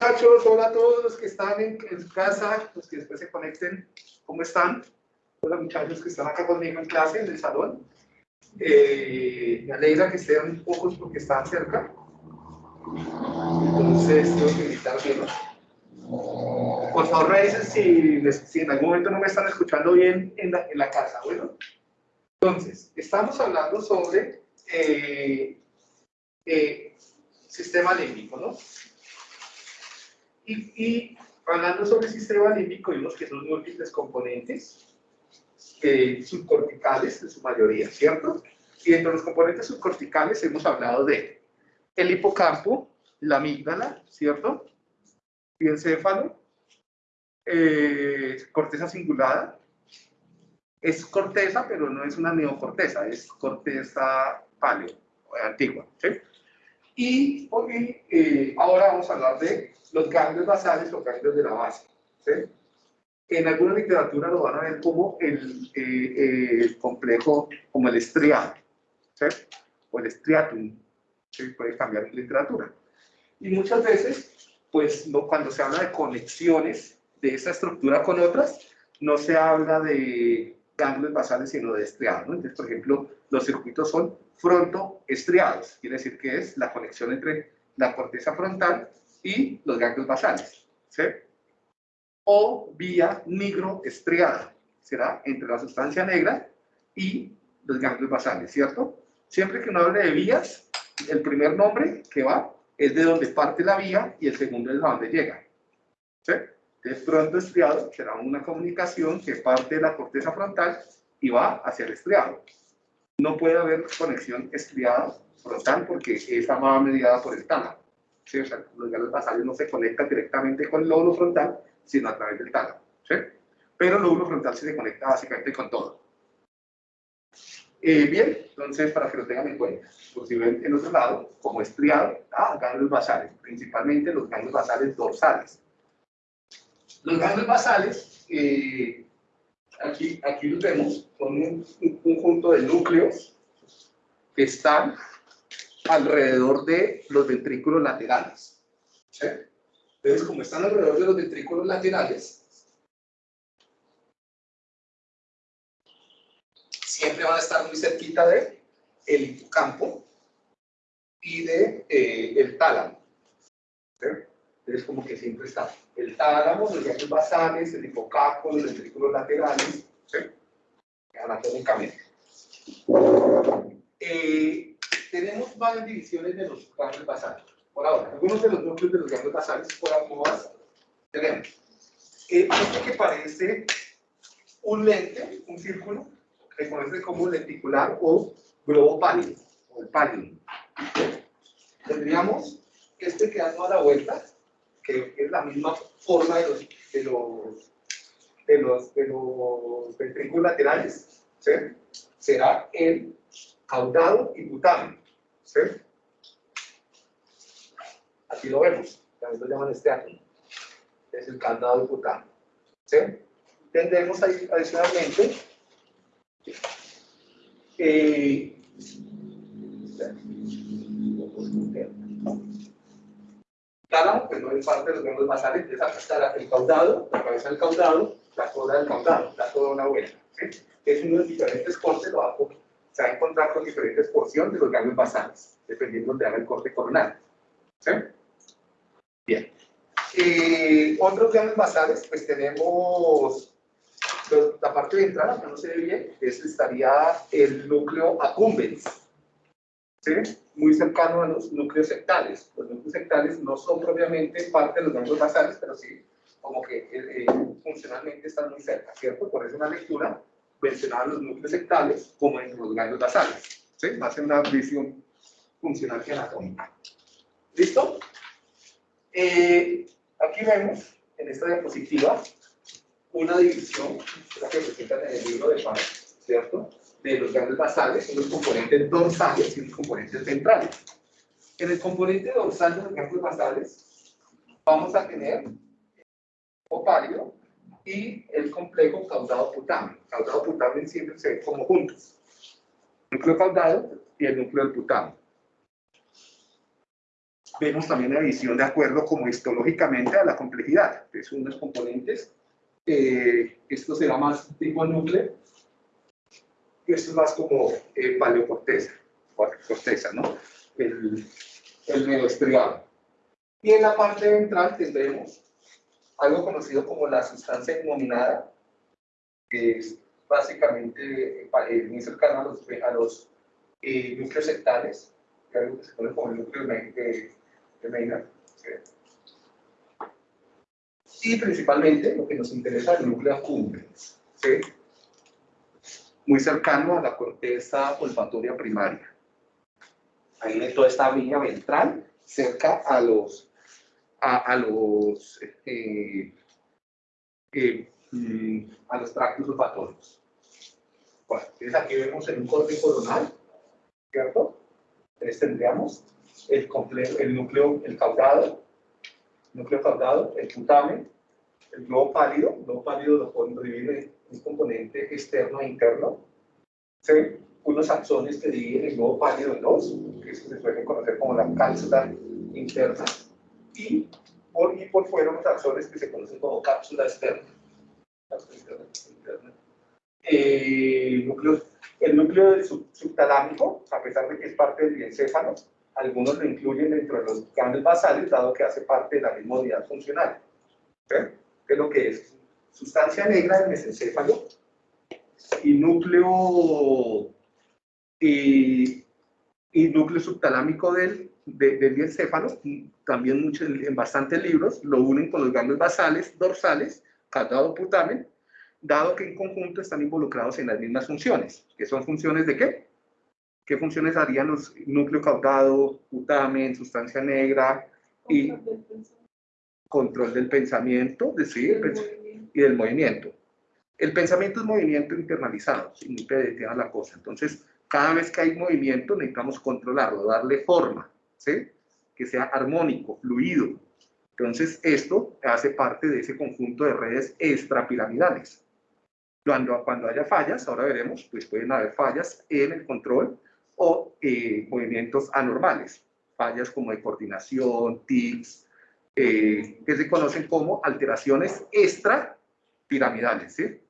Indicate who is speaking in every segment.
Speaker 1: Muchachos, hola a todos los que están en, su casa, los que después se conecten, ¿cómo están? Hola muchachos que están acá conmigo en clase, en el salón. Eh, me alegra que estén pocos porque están cerca. Entonces, tengo que invitar bien. Por favor, me dicen si, si, en algún momento no me están escuchando bien en la, en la casa, ¿bueno? Entonces, estamos hablando sobre eh, eh, sistema límbico, ¿no? Y, hablando sobre el sistema límbico, vimos que son múltiples componentes eh, subcorticales en su mayoría, ¿cierto? Y entre los componentes subcorticales hemos hablado de el hipocampo, la amígdala, ¿cierto? Y encéfalo, eh, corteza cingulada. Es corteza, pero no es una neocorteza, es corteza paleo, antigua, ¿sí? Y hoy, eh, ahora vamos a hablar de los ganglios basales o ganglios de la base. ¿sí? En alguna literatura lo van a ver como el, eh, complejo, como el estriado, ¿sí? o el estriatum, ¿sí? puede cambiar literatura. Y muchas veces, pues cuando se habla de conexiones de esa estructura con otras, no se habla de ganglios basales, sino de estriados. ¿no? Entonces, por ejemplo, los circuitos son frontoestriados, quiere decir que es la conexión entre la corteza frontal y los ganglios basales, ¿sí? O vía nigroestriada, será entre la sustancia negra y los ganglios basales, ¿cierto? Siempre que uno hable de vías, el primer nombre que va es de donde parte la vía y el segundo es de donde llega, ¿sí? Entonces, pronto estriado será una comunicación que parte de la corteza frontal y va hacia el estriado. No puede haber conexión estriada frontal porque esa va mediada por el tálamo. ¿Sí? O sea, los ganglios basales no se conectan directamente con el lóbulo frontal, sino a través del tálamo. ¿sí? Pero el lóbulo frontal se conecta básicamente con todo. Eh, bien, entonces para que lo tengan en cuenta, por si ven en otro lado, como estriado, ah, ganglios basales, principalmente los ganglios basales dorsales. Los ganglios basales, eh, aquí, aquí los vemos, son un, un conjunto de núcleos que están alrededor de los ventrículos laterales. Entonces, como están alrededor de los ventrículos laterales, siempre van a estar muy cerquita de el hipocampo y de eh, el tálamo. Entonces, como que siempre está el tálamo, los ganglios basales, el hipocampo, los ventrículos laterales, ¿sí? anatómicamente. Eh, tenemos varias divisiones de los ganglios basales. Por ahora, algunos de los núcleos de los ganglios basales, por ambos tenemos este que parece un lente, un círculo, se conoce como lenticular o globo pálido, o el pálido. Tendríamos este que da toda la vuelta, que es la misma forma de los, de los, de los, ventrículos laterales, será el caudado y putamen. ¿sí? Aquí lo vemos, también lo llaman este átomo. Es el caudado y putamen. ¿sí? Tendremos ahí adicionalmente eh, tálamo, que no es parte de los miembros basales, está el caudado, la cabeza del caudado, la cola del caudado, la toda una vuelta. ¿sí? Es uno de los diferentes cortes, lo a se va a encontrar con diferentes porciones de los ganglios basales, dependiendo de haga el corte coronal. ¿Sí? Bien. Eh, otros ganglios basales, pues tenemos la parte ventral, que no se ve bien, es, estaría el núcleo accumbens, ¿sí? muy cercano a los núcleos sectales. Los núcleos sectales no son propiamente parte de los ganglios basales, pero sí como que eh, eh, funcionalmente están muy cerca, ¿cierto? Por eso una lectura mencionaba los núcleos sectales como en los ganglios basales. ¿sí? Va a ser una visión funcional y anatómica. ¿Listo? Eh, aquí vemos en esta diapositiva una división, la que presentan en el libro de Pan, ¿cierto? De los ganglios basales, los componentes dorsales y los componentes ventrales. En el componente dorsal de los ganglios basales vamos a tener ovario, y el complejo caudado putamen. Caudado putamen siempre se ve como juntos. El núcleo caudado y el núcleo del putamen. vemos también la visión de acuerdo como histológicamente a la complejidad. Es unos componentes, eh, esto será más tipo núcleo, y esto es más como eh, paleocorteza, corteza, ¿no? El, el neoestriado. Y en la parte ventral tendremos algo conocido como la sustancia innominada, que es básicamente eh, muy cercano a los, a los eh, núcleos sectales, que es algo que se conoce como el núcleo de, de Maynard. Y principalmente lo que nos interesa es el núcleo accumbens, ¿sí? muy cercano a la corteza olfatoria primaria. Ahí en toda esta vía ventral, cerca a los, a, los, eh, eh, mm, a los tractos olfatorios. Bueno, entonces aquí vemos en un corte coronal, ¿cierto? Entonces tendríamos el, complejo, el núcleo, el caudado, núcleo caudado, el putamen, el globo pálido, el globo pálido lo en un componente externo e interno, ¿sí? unos axones que dividen el globo pálido en dos, que se suele conocer como la cápsula interna, y por, y por fuera unos axones que se conocen como cápsula externa. Eh, el núcleo, el núcleo subtalámico, a pesar de que es parte del encéfalo, algunos lo incluyen dentro de los ganglios basales, dado que hace parte de la misma unidad funcional. ¿Qué es lo que es? Sustancia negra del mesencéfalo y núcleo, y, y núcleo subtalámico del, del encéfalo, también mucho, en bastantes libros, lo unen con los ganglios basales, dorsales, caudado putamen, dado que en conjunto están involucrados en las mismas funciones, que son funciones de qué? ¿Qué funciones harían los núcleo caudado, putamen, sustancia negra y control del pensamiento, decir, y del movimiento? El pensamiento es movimiento internalizado, sin ni la cosa. Entonces, cada vez que hay movimiento necesitamos controlarlo, darle forma, ¿sí? Que sea armónico, fluido. Entonces, esto hace parte de ese conjunto de redes extrapiramidales. Cuando, cuando haya fallas, ahora veremos, pues pueden haber fallas en el control o eh, movimientos anormales, fallas como de coordinación, tics, eh, que se conocen como alteraciones extrapiramidales. ¿sí?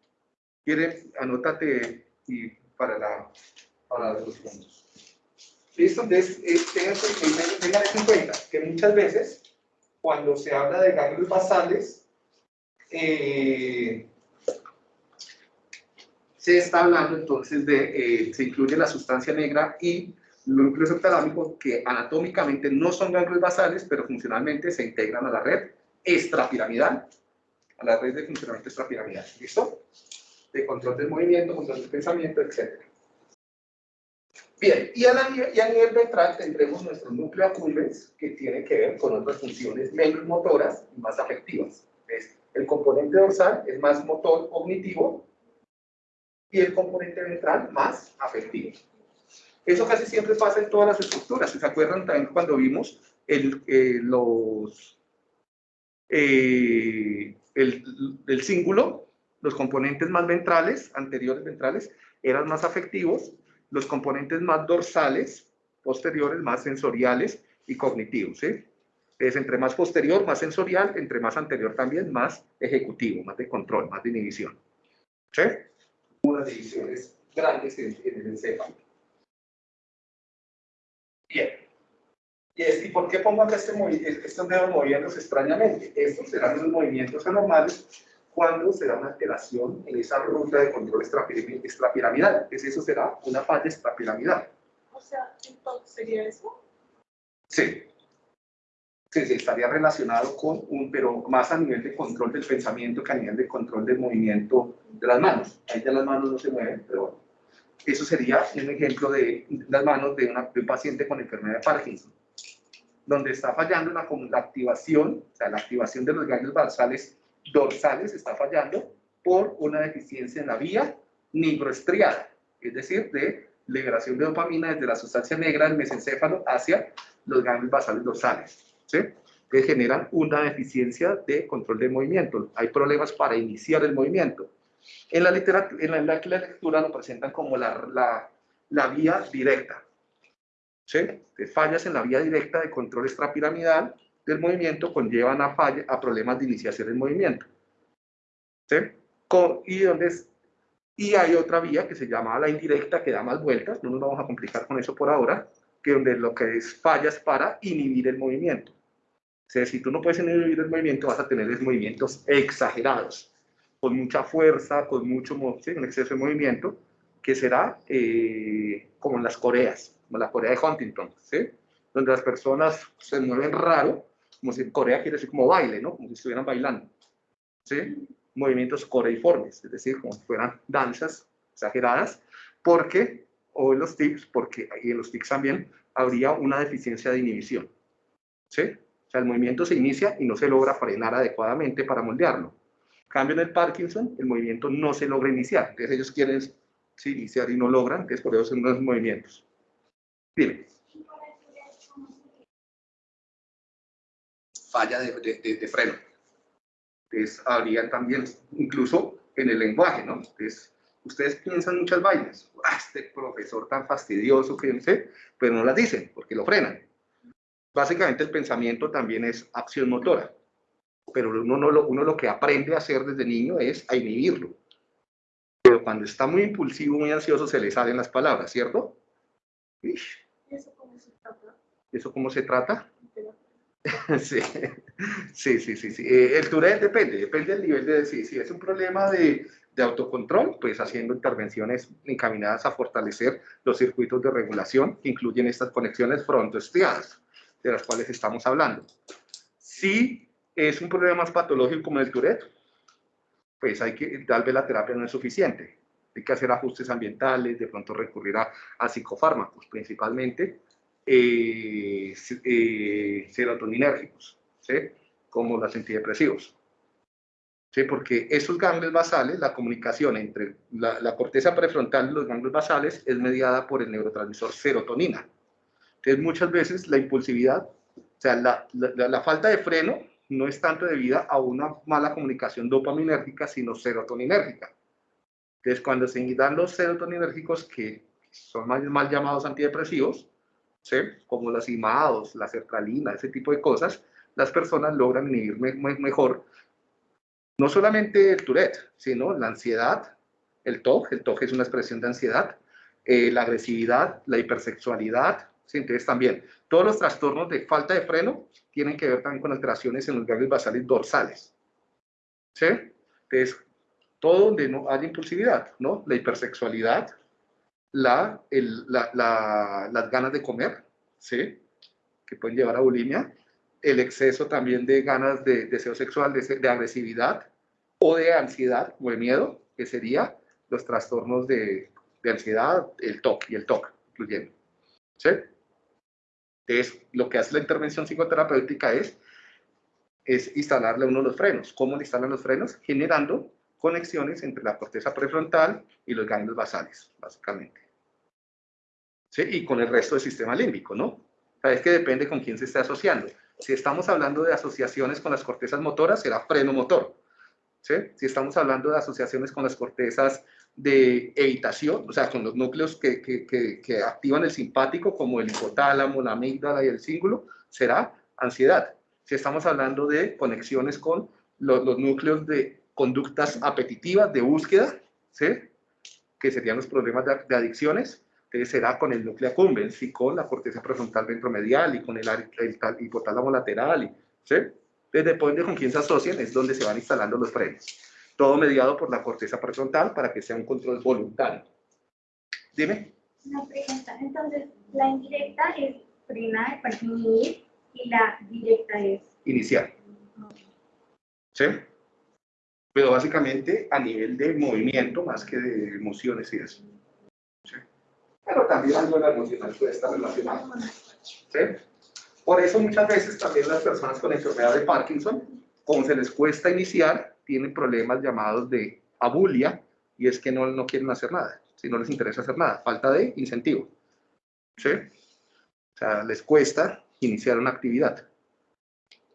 Speaker 1: Anótate y para, la, para los puntos. Listo, entonces, eh, tengan en cuenta que muchas veces, cuando se habla de ganglios basales, eh, se está hablando entonces de, eh, se incluye la sustancia negra y el núcleo subtalámico que anatómicamente no son ganglios basales, pero funcionalmente se integran a la red extrapiramidal, a la red de funcionamiento extrapiramidal. ¿Listo? De control del movimiento, control del pensamiento, etc. Bien, y a, y a, nivel ventral tendremos nuestro núcleo accumbens, que tiene que ver con otras funciones menos motoras y más afectivas. El componente dorsal es más motor cognitivo y el componente ventral más afectivo. Eso casi siempre pasa en todas las estructuras. ¿Se acuerdan también cuando vimos el, eh, los, eh, el, el cíngulo? Los componentes más ventrales, anteriores ventrales, eran más afectivos, los componentes más dorsales, posteriores, más sensoriales y cognitivos. ¿sí? Es entre más posterior, más sensorial, entre más anterior también, más ejecutivo, más de control, más de inhibición. ¿Sí? unas divisiones grandes en, el encéfalo. Bien. ¿Y, por qué pongo acá este, estos dedos moviéndose extrañamente? Estos serán los movimientos anormales cuando se da una alteración en esa ruta de control extrapiramidal. Es eso será una falla extrapiramidal.
Speaker 2: O sea, entonces sería eso.
Speaker 1: Sí. Sí, sí, estaría relacionado con un, pero más a nivel de control del pensamiento que a nivel de control del movimiento de las manos. Ahí ya las manos no se mueven, pero bueno. Eso sería un ejemplo de las manos de, un paciente con enfermedad de Parkinson, donde está fallando la, la activación, o sea, la activación de los ganglios basales dorsales está fallando por una deficiencia en la vía nigroestriada, es decir, de liberación de dopamina desde la sustancia negra del mesencéfalo hacia los ganglios basales dorsales. ¿sí? que generan una deficiencia de control de movimiento. Hay problemas para iniciar el movimiento. En la, literatura, en la, lectura lo presentan como la, la, la, vía directa. ¿sí? Fallas en la vía directa de control extrapiramidal del movimiento conllevan a, falla, a problemas de iniciación del movimiento. ¿sí? Con, y, donde es, y hay otra vía que se llama la indirecta, que da más vueltas, no nos vamos a complicar con eso por ahora, que donde lo que es fallas para inhibir el movimiento. O sea, si tú no puedes inhibir el movimiento, vas a tener movimientos exagerados, con mucha fuerza, con mucho ¿sí? un exceso de movimiento, que será eh, como en las Coreas, como la Corea de Huntington, ¿sí? donde las personas se mueven raro, como si Corea quiere decir como baile, ¿no? como si estuvieran bailando. ¿sí? Movimientos coreiformes, es decir, como si fueran danzas exageradas, porque, o en los tics, porque y en los tics también habría una deficiencia de inhibición. ¿sí? O sea, el movimiento se inicia y no se logra frenar adecuadamente para moldearlo. En cambio, en el Parkinson, el movimiento no se logra iniciar. Entonces, ellos quieren sí, iniciar y no logran, entonces por eso son unos movimientos. Dime. Falla de, de, de, freno. Entonces, habrían también, incluso en el lenguaje, ¿no? Entonces, ustedes piensan muchas vainas. Ah, este profesor tan fastidioso, fíjense, pero no las dicen porque lo frenan. Básicamente el pensamiento también es acción motora, pero uno, no lo, uno lo que aprende a hacer desde niño es a inhibirlo. Pero cuando está muy impulsivo, muy ansioso, se le salen las palabras, ¿cierto?
Speaker 2: ¿Eso cómo se trata?
Speaker 1: ¿Eso cómo se trata? sí, sí, sí, sí. sí. Eh, el Tourette depende, depende del nivel de... Si, si es un problema de, de autocontrol, pues haciendo intervenciones encaminadas a fortalecer los circuitos de regulación que incluyen estas conexiones frontoestriadas de las cuales estamos hablando. Si es un problema más patológico como el Tourette, pues hay que, tal vez la terapia no es suficiente. Hay que hacer ajustes ambientales, de pronto recurrir a, a psicofármacos, principalmente eh, eh, serotoninérgicos, ¿sí? como los antidepresivos. ¿Sí? Porque esos ganglios basales, la comunicación entre la, corteza prefrontal y los ganglios basales es mediada por el neurotransmisor serotonina. Entonces, muchas veces la impulsividad, o sea, la falta de freno no es tanto debida a una mala comunicación dopaminérgica, sino serotoninérgica. Entonces, cuando se dan los serotoninérgicos, que son mal, mal llamados antidepresivos, ¿sí? como los imados, la sertralina, ese tipo de cosas, las personas logran me mejor no solamente el Tourette, sino la ansiedad, el TOC, el TOC es una expresión de ansiedad, eh, la agresividad, la hipersexualidad, ¿sí? entonces también todos los trastornos de falta de freno tienen que ver también con alteraciones en los ganglios basales dorsales. ¿Sí? Entonces, todo donde no haya impulsividad, ¿no? La hipersexualidad, la, el, la, la, las ganas de comer, ¿sí? Que pueden llevar a bulimia, el exceso también de ganas de deseo sexual, de, de agresividad o de ansiedad o de miedo, que sería los trastornos de, de ansiedad, el TOC y el TOC, incluyendo. ¿Sí? Entonces, lo que hace la intervención psicoterapéutica es, es instalarle uno de los frenos. ¿Cómo le instalan los frenos? Generando conexiones entre la corteza prefrontal y los ganglios basales, básicamente. ¿Sí? Y con el resto del sistema límbico, ¿no? O sea, es que depende con quién se esté asociando. Si estamos hablando de asociaciones con las cortezas motoras, será freno motor. ¿Sí? Si estamos hablando de asociaciones con las cortezas de evitación, o sea, con los núcleos que, que, que, que, activan el simpático, como el hipotálamo, la amígdala y el cíngulo, será ansiedad. Si estamos hablando de conexiones con los, los núcleos de conductas apetitivas, de búsqueda, ¿sí? que serían los problemas de, de adicciones, entonces será con el núcleo accumbens y con la corteza prefrontal ventromedial y con el, el, el hipotálamo lateral, y, ¿sí? Entonces, depende con quién se asocien, es donde se van instalando los frenos todo mediado por la corteza prefrontal para que sea un control voluntario. Dime.
Speaker 3: Una pregunta, entonces, la indirecta es frenar, para inhibir, y la directa es...
Speaker 1: Iniciar. ¿Sí? Pero básicamente a nivel de movimiento más que de emociones y eso. ¿Sí? Pero también algo de la emocional puede estar relacionado. ¿Sí? Por eso muchas veces también las personas con enfermedad de Parkinson, como se les cuesta iniciar, tienen problemas llamados de abulia, y es que no, no quieren hacer nada, si no les interesa hacer nada, falta de incentivo. ¿Sí? O sea, les cuesta iniciar una actividad.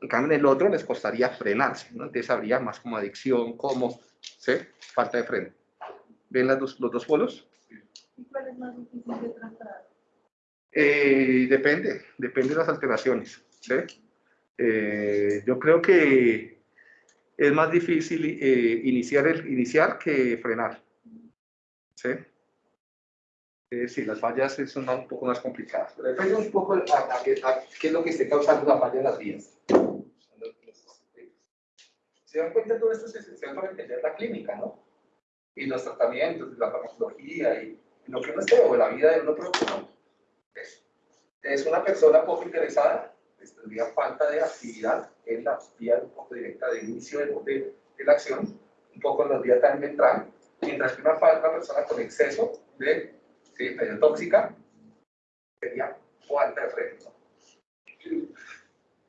Speaker 1: En cambio, en el otro les costaría frenarse, ¿no? Entonces habría más como adicción, como, ¿sí? Falta de freno. ¿Ven las dos, los dos polos?
Speaker 2: ¿Y cuál es más difícil de tratar?
Speaker 1: Eh, depende, depende de las alteraciones. ¿sí? Eh, yo creo que es más difícil eh, iniciar, el, iniciar que frenar. ¿sí? sí, las fallas son un poco más complicadas. Pero depende un poco a, qué es lo que esté causando la falla en las vías. Se dan cuenta, todo esto es esencial para entender la clínica, ¿no? Y los tratamientos, la farmacología y lo que uno esté, o la vida de uno propio, ¿no? Es, una persona poco interesada, pues, tendría falta de actividad en la vía un poco directa de inicio de, de, la acción, un poco en la vía tan ventral, mientras que una, persona con exceso de ¿sí? tóxica sería falta de freno.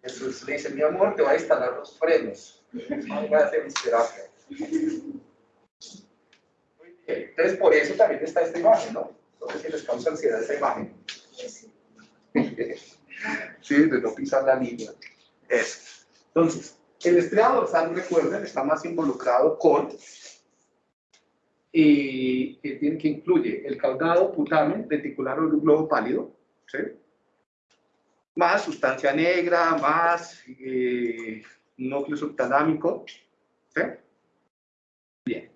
Speaker 1: Jesús le dice, mi amor, te va a instalar los frenos. Entonces, por eso también está esta imagen, ¿no? Entonces, si les causa ansiedad esa imagen. sí, de no pisar la línea. Eso. Entonces, el estriado dorsal, recuerden, está más involucrado con y que, tiene, que incluye el caudado putamen reticular o globo pálido, ¿sí? más sustancia negra, más eh, núcleo subtalámico. ¿sí? Bien.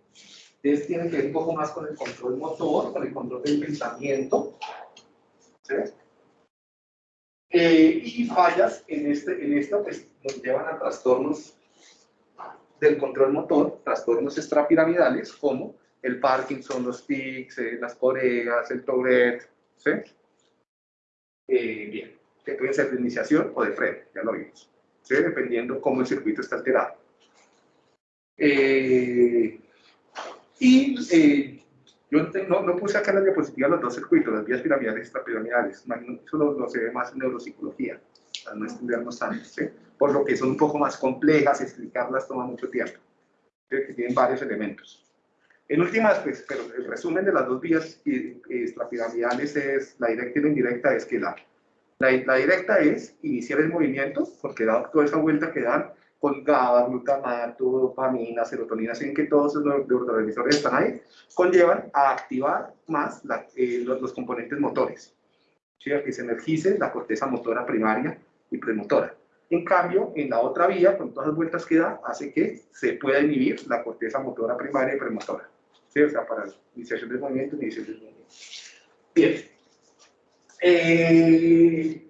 Speaker 1: Entonces tiene que ver un poco más con el control motor, con el control del pensamiento. ¿sí? Eh, y fallas en, este, en esto pues, nos llevan a trastornos del control motor, trastornos extrapiramidales como el Parkinson, los tics, eh, las coreas, el Tourette, ¿sí? Eh, bien, que pueden ser de iniciación o de freno, ya lo vimos, ¿sí? dependiendo cómo el circuito está alterado. Eh, y yo no, no, puse acá en la diapositiva los dos circuitos, las vías piramidales y extrapiramidales, eso lo, se ve más en neuropsicología, para no estudiarnos tanto, ¿sí? por lo que son un poco más complejas, explicarlas toma mucho tiempo, que tienen varios elementos. En últimas, pues, pero el resumen de las dos vías extrapiramidales es, la directa y la indirecta, es que la, la, directa es iniciar el movimiento, porque da toda esa vuelta que dan con GABA, glutamato, dopamina, serotonina, sin que todos los neurotransmisores están ahí, conllevan a activar más eh, los, componentes motores, ¿sí? que se energice la corteza motora primaria y premotora. En cambio, en la otra vía, con todas las vueltas que da, hace que se pueda inhibir la corteza motora primaria y premotora. ¿sí? O sea, para iniciación del movimiento iniciación del movimiento. Bien. Eh,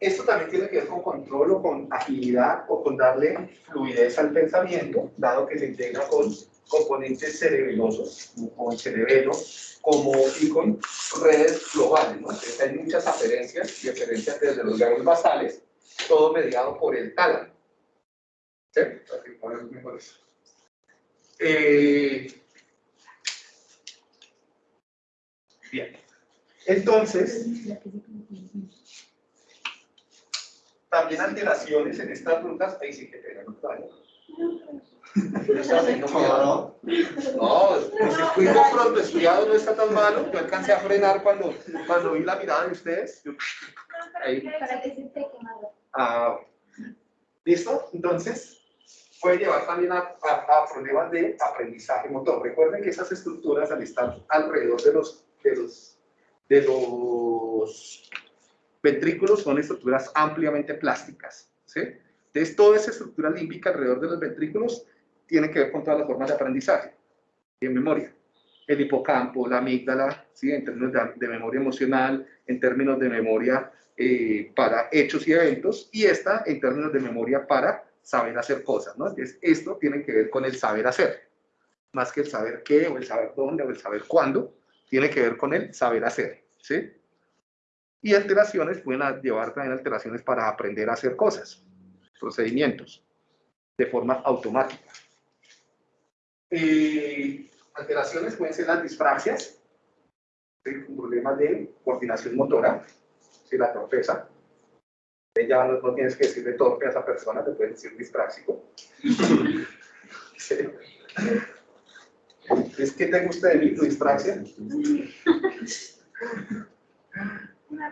Speaker 1: esto también tiene que ver con control o con agilidad o con darle fluidez al pensamiento, dado que se integra con componentes cerebelosos, como el cerebelo, como y con redes globales. hay muchas aferencias y aferencias desde los ganglios basales, todo mediado por el tálamo. Eh, Bien. Entonces, también alteraciones en estas rutas, ahí sí que te no No, no, el circuito pronto estudiado no está tan malo. Yo alcancé a frenar cuando, cuando vi la mirada de ustedes. ahí. Ah, ¿Listo? Entonces, puede llevar también a, a, problemas de aprendizaje motor. Recuerden que esas estructuras, al estar alrededor de los de los, de los ventrículos son estructuras ampliamente plásticas. ¿sí? Entonces, toda esa estructura límbica alrededor de los ventrículos tiene que ver con todas las formas de aprendizaje y de memoria. El hipocampo, la amígdala, ¿sí? en términos de, memoria emocional, en términos de memoria eh, para hechos y eventos, y esta en términos de memoria para saber hacer cosas. ¿no? Entonces, esto tiene que ver con el saber hacer, más que el saber qué, o el saber dónde, o el saber cuándo, tiene que ver con el saber hacer, ¿sí? Y alteraciones pueden llevar también alteraciones para aprender a hacer cosas, procedimientos, de forma automática. Eh, alteraciones pueden ser las dispraxias, ¿sí? un problema de coordinación motora, la torpeza. Ya no, no, tienes que decirle torpe a esa persona, te puedes decir dispráxico. ¿Sí? ¿Es que te gusta de mí, tu distracción?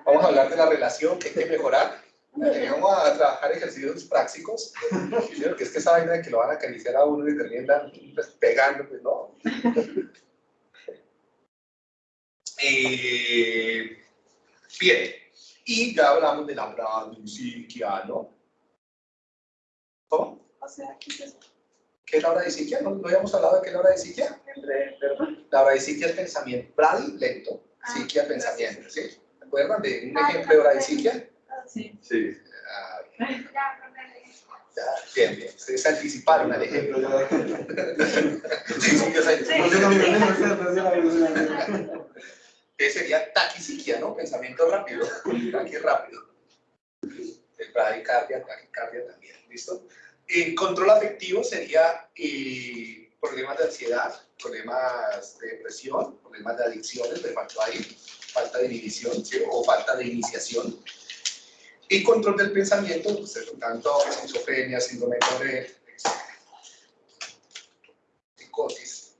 Speaker 1: Vamos a hablar de la relación que hay que mejorar. vamos a trabajar ejercicios prácticos. que es que esa vaina de que lo van a acariciar a uno y terminan pues, pegando, pues no. Eh, Bien, y ya hablamos de la bradisiquia, ¿no? ¿Cómo?
Speaker 2: O sea, ¿qué es eso?
Speaker 1: ¿Qué es la bradisiquia? ¿No, ¿No habíamos hablado de qué es la bradisiquia?
Speaker 2: Entre, perdón.
Speaker 1: La bradisiquia es pensamiento. Bradi, lento.
Speaker 3: Ah,
Speaker 1: Siquia, pensamiento. ¿Sí? ¿Se acuerdan de un
Speaker 3: Ah,
Speaker 1: ejemplo de
Speaker 3: ya,
Speaker 1: bradisiquia?
Speaker 2: Sí.
Speaker 4: Sí.
Speaker 1: Ah,
Speaker 3: Ya, acordé.
Speaker 1: ya, bien, bien. Ustedes se anticiparon al ejemplo. Sí, sí, yo sé. que sería taquisiquia, ¿no? Pensamiento rápido, taqui rápido. El bradicardia, taquicardia también, ¿listo? El control afectivo sería eh, problemas de ansiedad, problemas de depresión, problemas de adicciones, me faltó ahí, falta de inhibición, ¿sí? o falta de iniciación. Y control del pensamiento, pues, tanto esquizofrenia, síndrome de psicosis,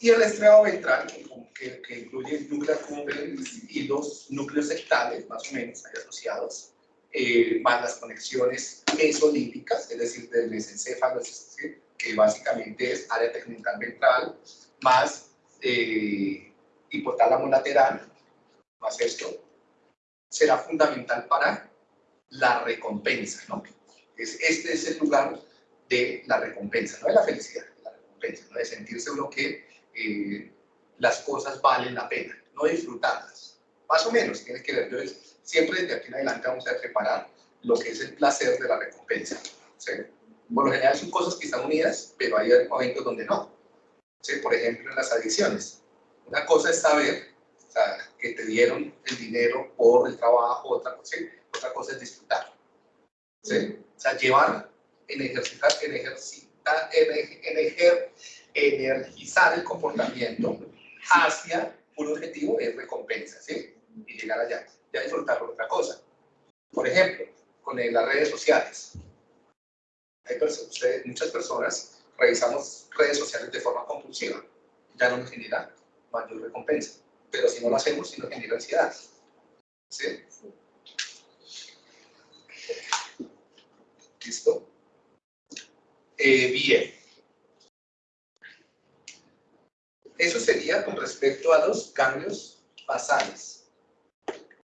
Speaker 1: y el estriado ventral, que, que- incluye el núcleo cumbens y los núcleos sectales, más o menos, ahí asociados, eh, más las conexiones mesolíticas, es decir, del mesencéfalo, que básicamente es área tegmental ventral, más eh, hipotálamo lateral, más esto, será fundamental para la recompensa, ¿no? Es, este es el lugar de la recompensa, no de la felicidad, de la recompensa, ¿no? de sentirse uno que eh, las cosas valen la pena, no disfrutarlas. Más o menos, tiene que ver. Entonces, siempre desde aquí en adelante vamos a preparar lo que es el placer de la recompensa. ¿sí? Por lo general son cosas que están unidas, pero hay momentos donde no. ¿sí? Por ejemplo, en las adicciones. Una cosa es saber o sea, que te dieron el dinero por el trabajo, otra ¿sí? otra cosa es disfrutar. ¿sí? O sea, llevar, en ejercitar, en ejercitar, en, ej- en ejer- energizar el comportamiento hacia un objetivo es recompensa, ¿sí? Y llegar allá, ya disfrutar otra cosa. Por ejemplo, con las redes sociales. Hay ustedes- muchas personas revisamos redes sociales de forma compulsiva. Ya no nos genera mayor recompensa. Pero si no lo hacemos, sí nos genera ansiedad. ¿Sí? ¿Listo? Eh, bien. Eso sería con respecto a los cambios basales.